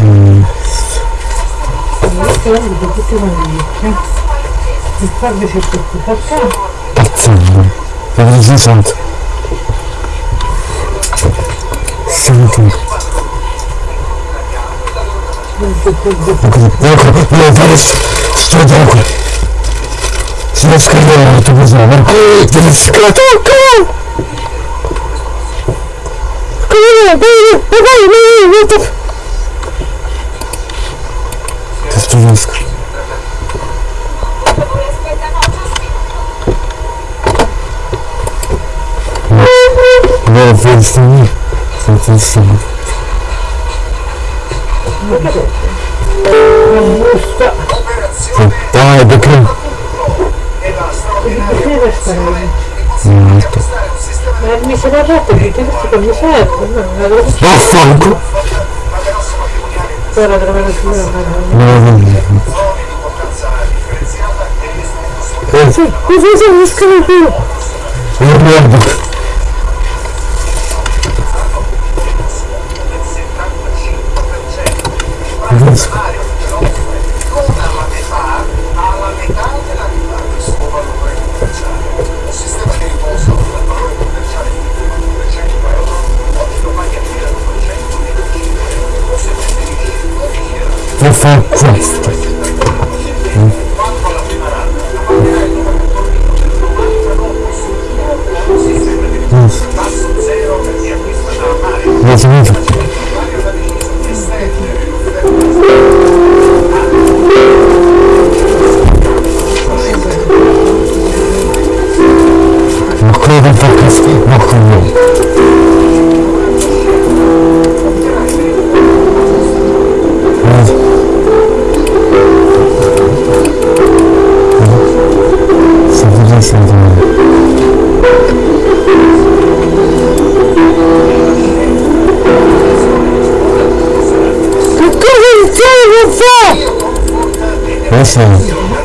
Mm. Vedete si sente. Senti. Ecco, io fare sto gioco. Si deve scrivere molto così, ma deve scrivere Тестовинск. Город Венстани. Соответственно. Давай, до Крым. Нет, Ma mi sono fatto che questo che mi serve, no, non avevo Vaffanculo! ora trovare il mio. Eh, Sì, così sono scrivo. non guardo. Capisco. Per questo. Non si vede. Ma quello del podcast, ma quello. Facendo? Adesso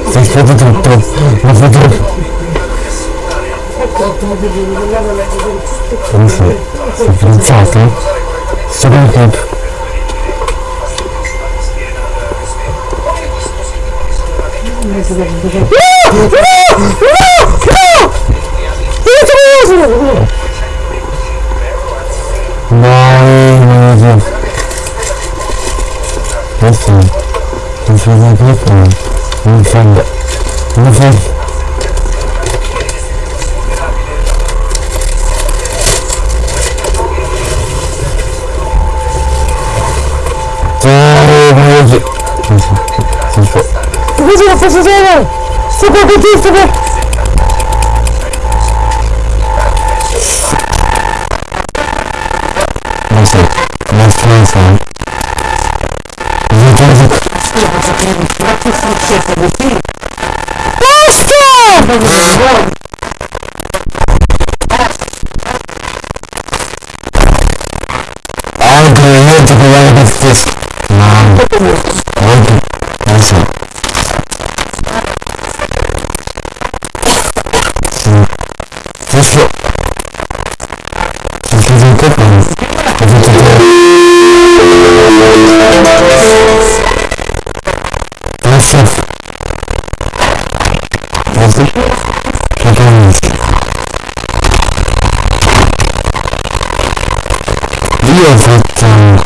stai aspettando tutto, ma fatto... Come sei? Sei fidanzato? Sto con il No, person. This was This person. This friend. This friend. This на This Сука, This сука! Nice, nice, nice, nice. Почти я закрыл, практически все победили. Пусто! this man wanted answer. So, this en fait.